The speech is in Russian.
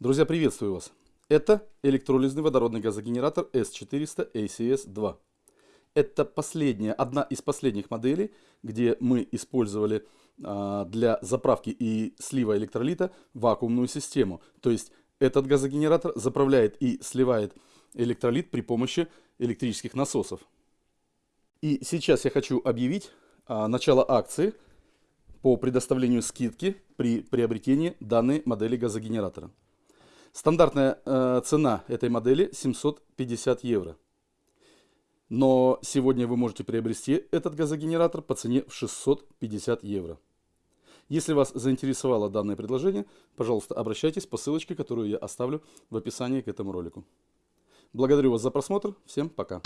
Друзья, приветствую вас! Это электролизный водородный газогенератор S400 ACS-2. Это последняя, одна из последних моделей, где мы использовали а, для заправки и слива электролита вакуумную систему. То есть этот газогенератор заправляет и сливает электролит при помощи электрических насосов. И сейчас я хочу объявить а, начало акции по предоставлению скидки при приобретении данной модели газогенератора. Стандартная э, цена этой модели 750 евро. Но сегодня вы можете приобрести этот газогенератор по цене в 650 евро. Если вас заинтересовало данное предложение, пожалуйста, обращайтесь по ссылочке, которую я оставлю в описании к этому ролику. Благодарю вас за просмотр. Всем пока.